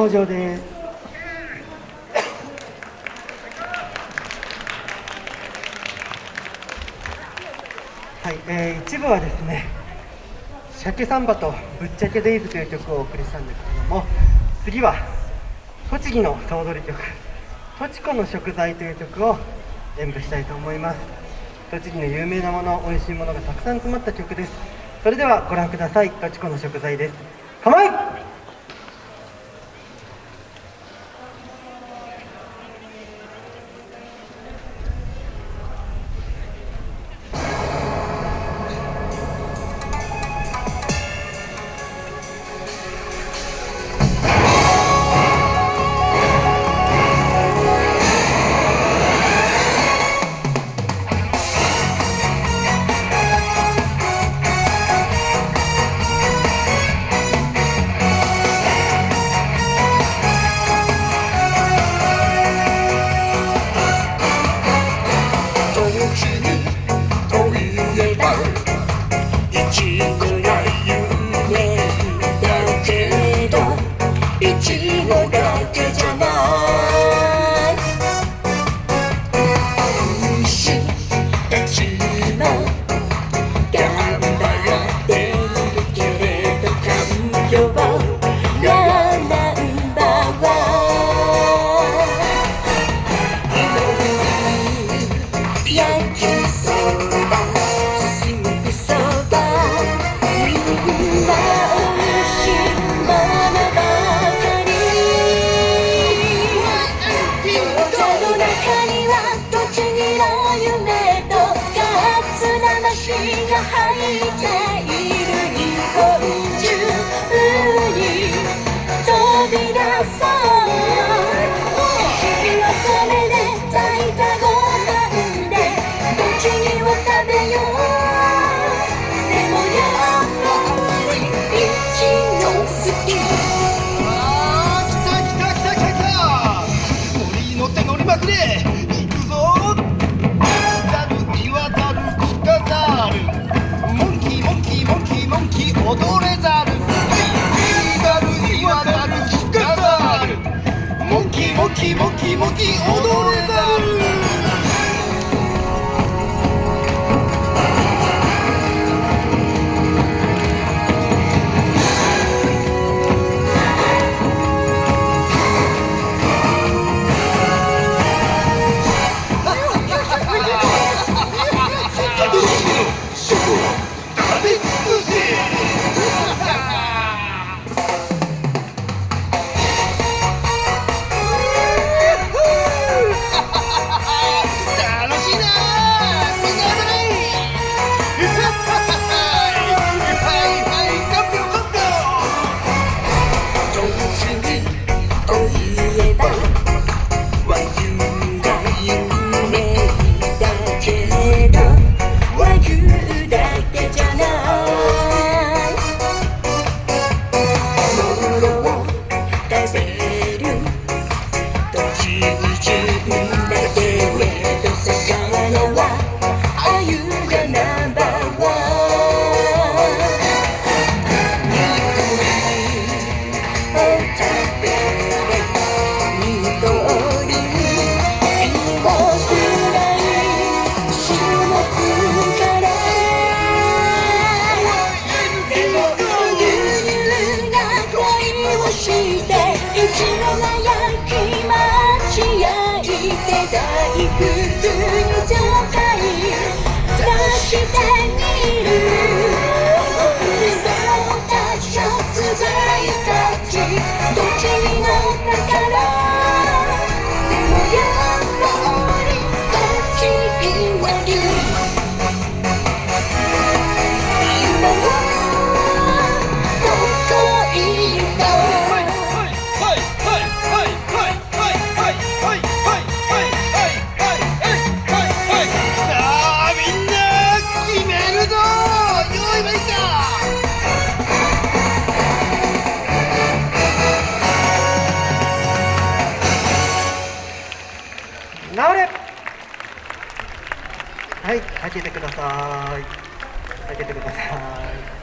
登場です。はい、えー、一部はですね「鮭サンバ」と「ぶっちゃけデイズ」という曲をお送りしたんですけども次は栃木の総踊り曲「とちこの食材」という曲を演舞したいと思います。栃木の有名なもの美味しいものがたくさん詰まった曲です。それではご覧ください「とちこの食材」です。構え Chỉ một đời cây cho hurry. キモキモキ踊れざる Angel. はい開けてください。開けてください。